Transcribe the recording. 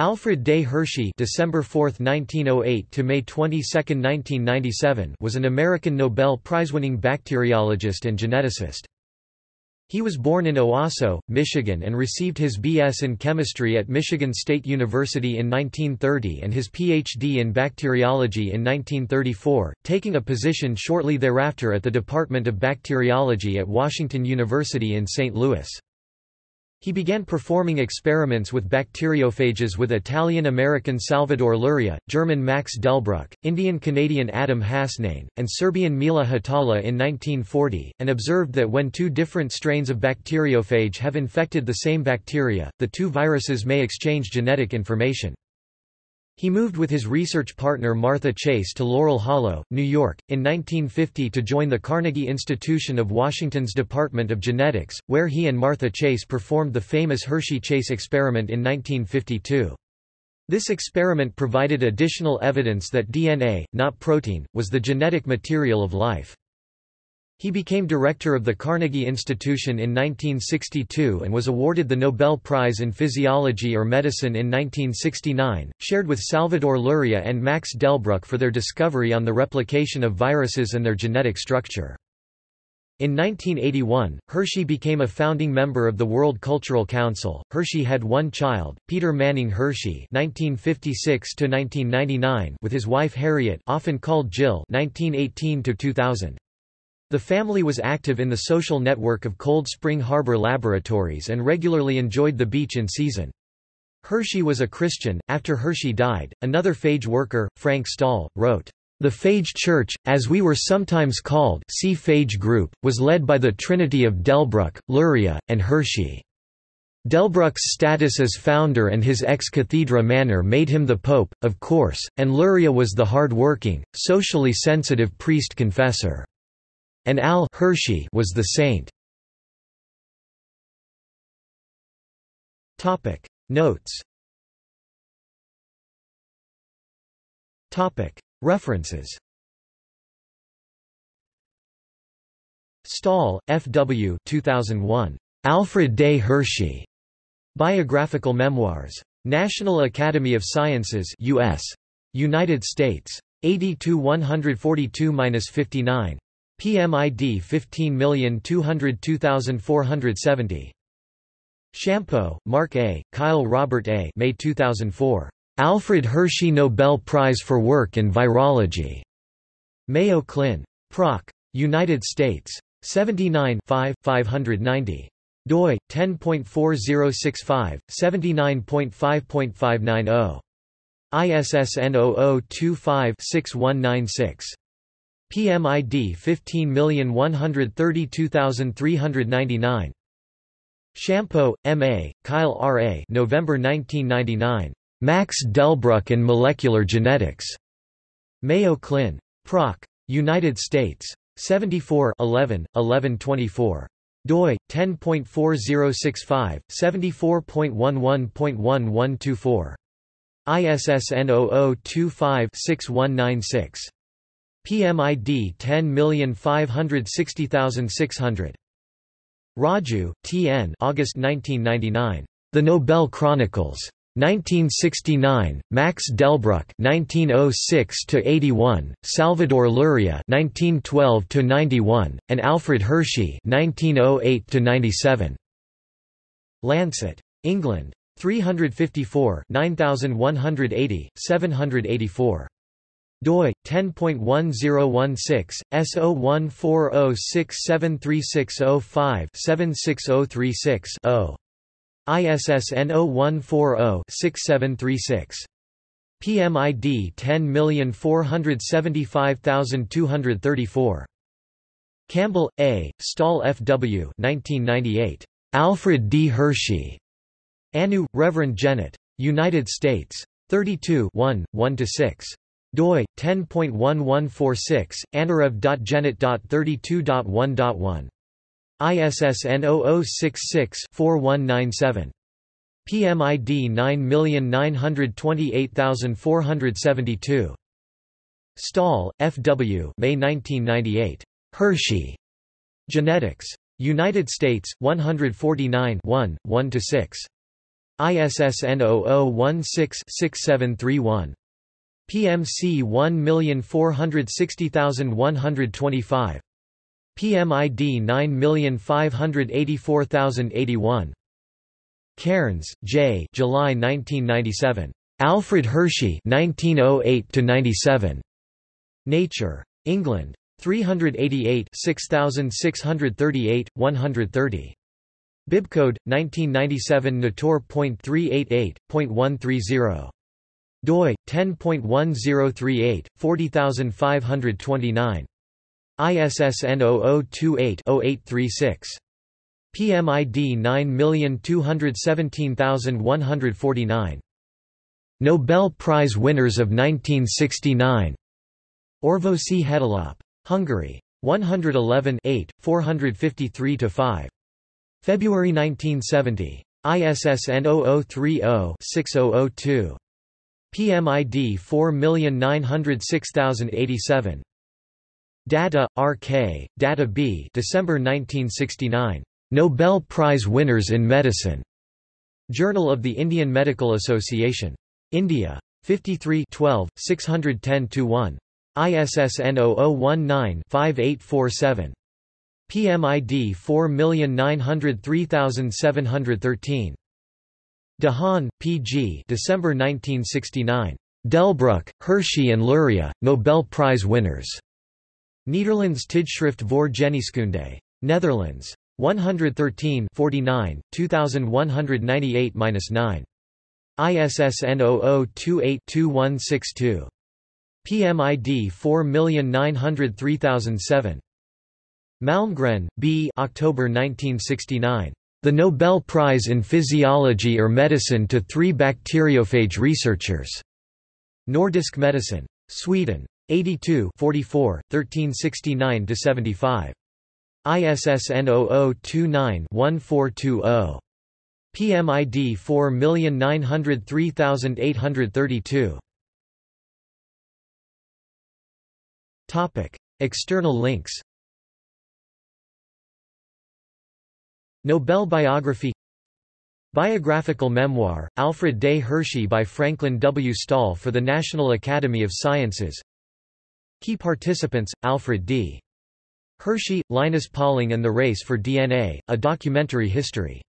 Alfred Day Hershey December 4, 1908 to May 22, 1997 was an American Nobel Prize-winning bacteriologist and geneticist. He was born in Owosso, Michigan and received his B.S. in chemistry at Michigan State University in 1930 and his Ph.D. in bacteriology in 1934, taking a position shortly thereafter at the Department of Bacteriology at Washington University in St. Louis. He began performing experiments with bacteriophages with Italian-American Salvador Luria, German Max Delbruck, Indian-Canadian Adam Hasnain, and Serbian Mila Hatala in 1940, and observed that when two different strains of bacteriophage have infected the same bacteria, the two viruses may exchange genetic information. He moved with his research partner Martha Chase to Laurel Hollow, New York, in 1950 to join the Carnegie Institution of Washington's Department of Genetics, where he and Martha Chase performed the famous Hershey-Chase experiment in 1952. This experiment provided additional evidence that DNA, not protein, was the genetic material of life. He became director of the Carnegie Institution in 1962 and was awarded the Nobel Prize in Physiology or Medicine in 1969, shared with Salvador Luria and Max Delbruck for their discovery on the replication of viruses and their genetic structure. In 1981, Hershey became a founding member of the World Cultural Council. Hershey had one child, Peter Manning Hershey (1956–1999), with his wife Harriet, often called Jill (1918–2000). The family was active in the social network of Cold Spring Harbor Laboratories and regularly enjoyed the beach in season. Hershey was a Christian. After Hershey died, another phage worker, Frank Stahl, wrote, The phage church, as we were sometimes called see phage group, was led by the trinity of Delbruck, Luria, and Hershey. Delbruck's status as founder and his ex cathedra manner made him the pope, of course, and Luria was the hard-working, socially sensitive priest-confessor and Al Hershey was the saint. Topic Notes Topic References Stahl, F. W. 2001. Alfred Day Hershey. Biographical Memoirs. National Academy of Sciences U.S. United States. 80 142-59. PMID 15202470. Shampo, Mark A., Kyle Robert A. May 2004. Alfred Hershey Nobel Prize for Work in Virology. Mayo Clin. Proc. United States. 79 5, 590 doi 10.4065 79.5.590 ISSN 0025-6196 PMID 15132399. Shampo, M.A., Kyle R.A. November 1999. Max Delbruck and Molecular Genetics. Mayo Clin. Proc. United States. 74 11, 1124 doi 10.4065 74.11.1124 ISSN 0025-6196 PMID 10560600. Raju, T. N. August 1999. The Nobel Chronicles. 1969, Max Delbruck (1906–81), Salvador Luria (1912–91), and Alfred Hershey (1908–97). Lancet. England. 354 9180, 784 doi 10.1016 S0140673605-76036-0 ISSN 0140-6736 PMID 10475234 Campbell, A., Stahl F. W. 1998. Alfred D. Hershey. Anu, Reverend Jennett. United States. 32 1, 1–6 doi 10.1146 annurev.genet.32.1.1 ISSN 0066-4197 PMID 9928472 Stahl, F. W. May 1998. Hershey. Genetics. United States, 149 1, 1–6. ISSN 0016-6731. PMC 1460125. PMID 9584081. Cairns, J. July 1997. Alfred Hershey 1908 97. Nature. England. 388 6638, 130. Bibcode 1997 Natur.388.130 doi 10.1038 40529 ISSN 0028-0836 PMID 9217149 Nobel Prize winners of 1969 Orvosi Hetilap. Hungary. 111 453–5. February 1970. ISSN 0030-6002. PMID 4906087. Datta, R.K., Datta B. December 1969. Nobel Prize winners in medicine. Journal of the Indian Medical Association. India. 53 12, 610-1. ISSN 0019-5847. PMID 4903713. De Haan, P. G. December 1969. Delbruck, Hershey and Luria, Nobel Prize winners. Nederlands Tijdschrift voor Geneeskunde. Netherlands. 113 49, 2198-9. ISSN 0028-2162. PMID 4903007. Malmgren, B. October 1969. The Nobel Prize in Physiology or Medicine to three bacteriophage researchers. Nordisk Medicine. Sweden. 82 44, 1369–75. ISSN 0029-1420. PMID 4903832. Topic: External links. Nobel biography Biographical memoir, Alfred Day Hershey by Franklin W. Stahl for the National Academy of Sciences Key participants, Alfred D. Hershey, Linus Pauling and the Race for DNA, a documentary history